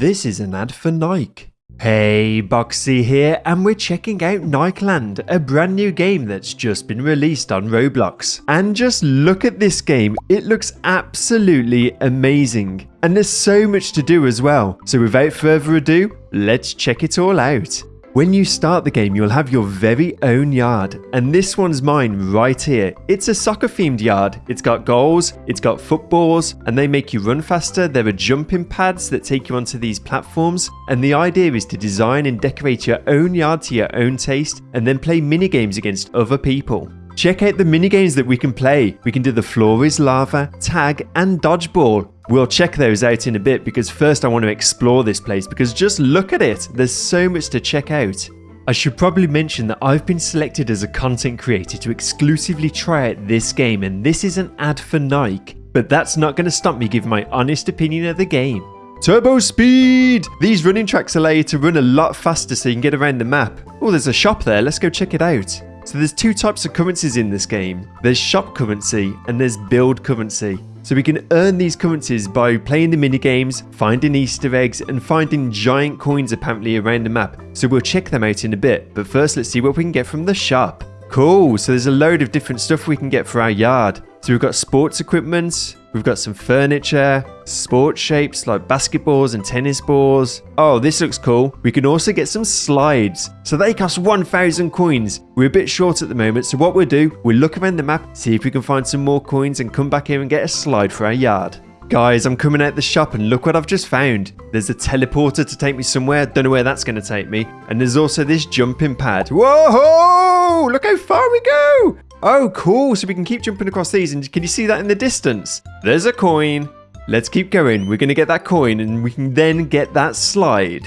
This is an ad for Nike. Hey, Boxy here, and we're checking out Nikeland, a brand new game that's just been released on Roblox. And just look at this game, it looks absolutely amazing. And there's so much to do as well. So without further ado, let's check it all out. When you start the game, you'll have your very own yard, and this one's mine right here. It's a soccer themed yard. It's got goals, it's got footballs, and they make you run faster. There are jumping pads that take you onto these platforms, and the idea is to design and decorate your own yard to your own taste, and then play mini games against other people. Check out the mini games that we can play. We can do the floor is lava, tag, and dodgeball. We'll check those out in a bit because first I want to explore this place because just look at it. There's so much to check out. I should probably mention that I've been selected as a content creator to exclusively try out this game and this is an ad for Nike, but that's not going to stop me giving my honest opinion of the game. Turbo speed! These running tracks allow you to run a lot faster so you can get around the map. Oh, there's a shop there. Let's go check it out. So there's two types of currencies in this game. There's shop currency and there's build currency. So we can earn these currencies by playing the mini games, finding Easter eggs, and finding giant coins apparently around the map. So we'll check them out in a bit, but first let's see what we can get from the shop. Cool, so there's a load of different stuff we can get for our yard. So we've got sports equipment, we've got some furniture, sports shapes like basketballs and tennis balls. Oh, this looks cool. We can also get some slides. So they cost 1,000 coins. We're a bit short at the moment, so what we'll do, we'll look around the map, see if we can find some more coins and come back here and get a slide for our yard. Guys, I'm coming out the shop and look what I've just found. There's a teleporter to take me somewhere. Don't know where that's going to take me. And there's also this jumping pad. Whoa! Look how far we go! Oh, cool. So we can keep jumping across these. And can you see that in the distance? There's a coin. Let's keep going. We're going to get that coin and we can then get that slide.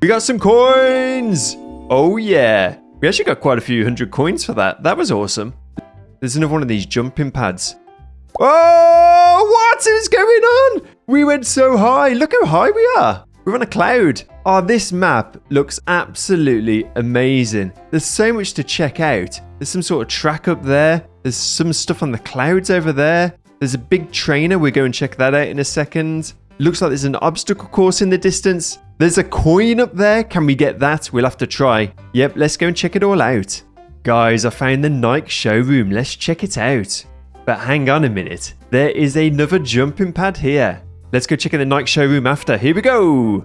We got some coins. Oh, yeah. We actually got quite a few hundred coins for that. That was awesome. There's another one of these jumping pads. Oh, what is going on? We went so high. Look how high we are. We're on a cloud. Oh, this map looks absolutely amazing. There's so much to check out. There's some sort of track up there. There's some stuff on the clouds over there. There's a big trainer. We'll go and check that out in a second. Looks like there's an obstacle course in the distance. There's a coin up there. Can we get that? We'll have to try. Yep, let's go and check it all out. Guys, I found the Nike showroom. Let's check it out. But hang on a minute. There is another jumping pad here. Let's go check in the Nike showroom after. Here we go.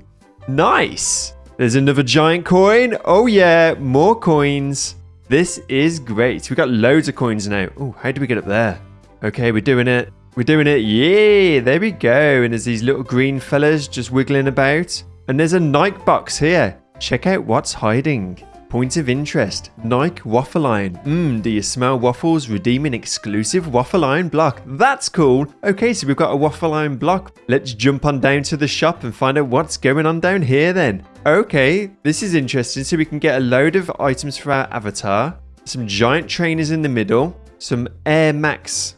Nice. There's another giant coin. Oh yeah, more coins. This is great. We got loads of coins now. Oh, how do we get up there? Okay, we're doing it. We're doing it. Yeah, there we go. And there's these little green fellas just wiggling about. And there's a Nike box here. Check out what's hiding. Point of interest. Nike Waffle Iron. Mmm, do you smell waffles? Redeeming exclusive Waffle Iron block. That's cool. Okay, so we've got a Waffle Iron block. Let's jump on down to the shop and find out what's going on down here then. Okay, this is interesting. So we can get a load of items for our avatar. Some giant trainers in the middle. Some Air Max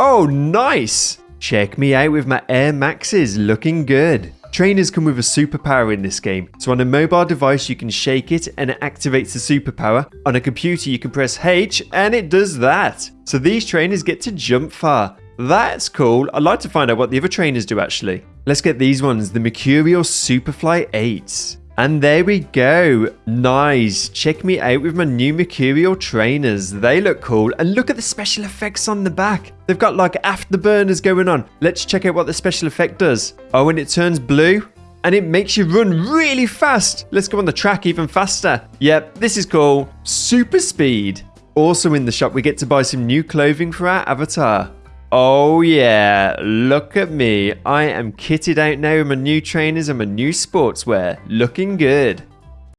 Oh, nice! Check me out with my Air Maxes, looking good. Trainers come with a superpower in this game, so on a mobile device you can shake it and it activates the superpower. On a computer you can press H and it does that. So these trainers get to jump far. That's cool. I'd like to find out what the other trainers do actually. Let's get these ones, the Mercurial Superfly 8s. And there we go. Nice. Check me out with my new Mercurial trainers. They look cool. And look at the special effects on the back. They've got like afterburners going on. Let's check out what the special effect does. Oh, and it turns blue. And it makes you run really fast. Let's go on the track even faster. Yep, this is cool. Super speed. Also in the shop, we get to buy some new clothing for our avatar. Oh yeah, look at me. I am kitted out now with my new trainers and my new sportswear. Looking good.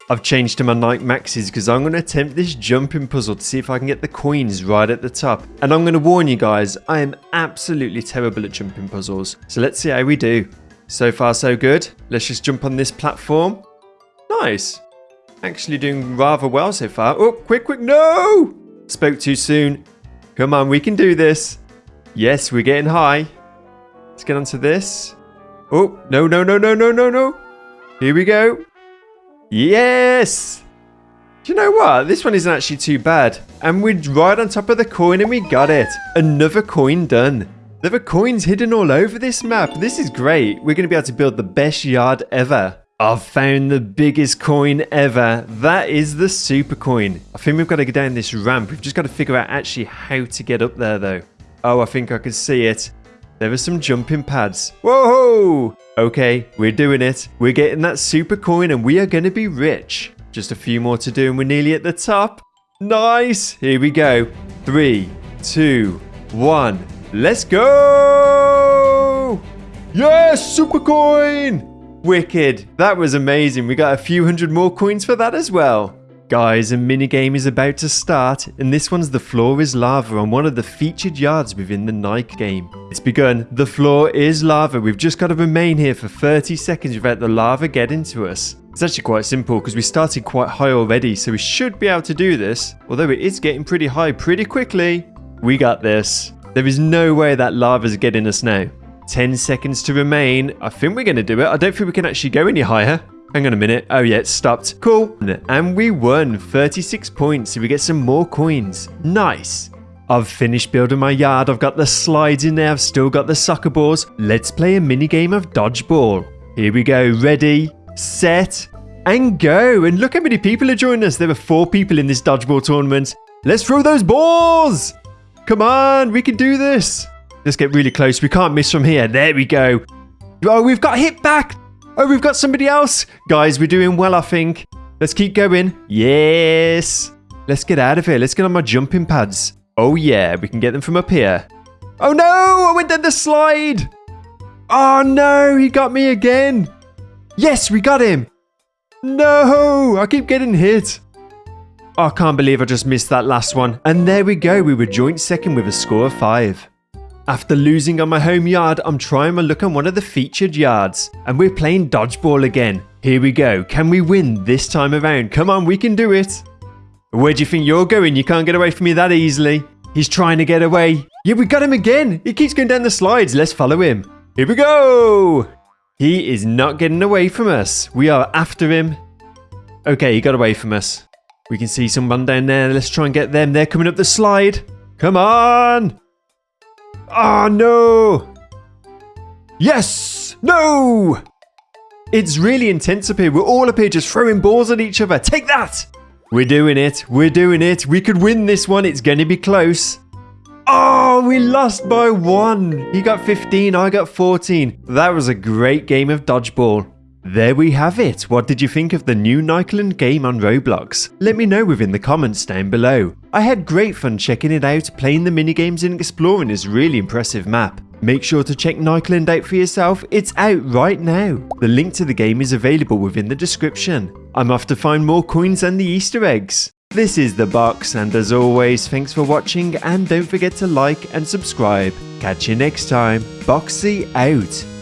I've changed to my Nike Maxes because I'm going to attempt this jumping puzzle to see if I can get the coins right at the top. And I'm going to warn you guys, I am absolutely terrible at jumping puzzles. So let's see how we do. So far so good. Let's just jump on this platform. Nice. Actually doing rather well so far. Oh, quick, quick, no! Spoke too soon. Come on, we can do this. Yes, we're getting high. Let's get onto this. Oh, no, no, no, no, no, no, no. Here we go. Yes! Do you know what? This one isn't actually too bad. And we're right on top of the coin and we got it. Another coin done. There are coins hidden all over this map. This is great. We're going to be able to build the best yard ever. I've found the biggest coin ever. That is the super coin. I think we've got to go down this ramp. We've just got to figure out actually how to get up there though. Oh, I think I can see it. There are some jumping pads. Whoa! Okay, we're doing it. We're getting that super coin and we are going to be rich. Just a few more to do and we're nearly at the top. Nice! Here we go. Three, two, one. Let's go! Yes, super coin! Wicked. That was amazing. We got a few hundred more coins for that as well. Guys, a minigame is about to start, and this one's The Floor is Lava on one of the featured yards within the Nike game. It's begun. The floor is lava. We've just got to remain here for 30 seconds without the lava getting to us. It's actually quite simple because we started quite high already, so we should be able to do this. Although it is getting pretty high pretty quickly. We got this. There is no way that lava's getting us now. 10 seconds to remain. I think we're going to do it. I don't think we can actually go any higher. Hang on a minute. Oh, yeah, it stopped. Cool. And we won 36 points. So we get some more coins. Nice. I've finished building my yard. I've got the slides in there. I've still got the soccer balls. Let's play a mini game of dodgeball. Here we go. Ready, set, and go. And look how many people are joining us. There were four people in this dodgeball tournament. Let's throw those balls. Come on. We can do this. Let's get really close. We can't miss from here. There we go. Oh, we've got hit back. Oh, we've got somebody else. Guys, we're doing well, I think. Let's keep going. Yes. Let's get out of here. Let's get on my jumping pads. Oh, yeah. We can get them from up here. Oh, no. I went down the slide. Oh, no. He got me again. Yes, we got him. No. I keep getting hit. Oh, I can't believe I just missed that last one. And there we go. We were joint second with a score of five. After losing on my home yard, I'm trying my luck on one of the featured yards. And we're playing dodgeball again. Here we go. Can we win this time around? Come on, we can do it. Where do you think you're going? You can't get away from me that easily. He's trying to get away. Yeah, we got him again. He keeps going down the slides. Let's follow him. Here we go. He is not getting away from us. We are after him. Okay, he got away from us. We can see someone down there. Let's try and get them. They're coming up the slide. Come on. Oh, no! Yes! No! It's really intense up here. We're all up here just throwing balls at each other. Take that! We're doing it. We're doing it. We could win this one. It's going to be close. Oh, we lost by one. He got 15. I got 14. That was a great game of dodgeball. There we have it. What did you think of the new Nikeland game on Roblox? Let me know within the comments down below. I had great fun checking it out, playing the minigames and exploring this really impressive map. Make sure to check Nikeland out for yourself, it's out right now. The link to the game is available within the description. I'm off to find more coins and the easter eggs. This is The Box and as always thanks for watching and don't forget to like and subscribe. Catch you next time, Boxy out.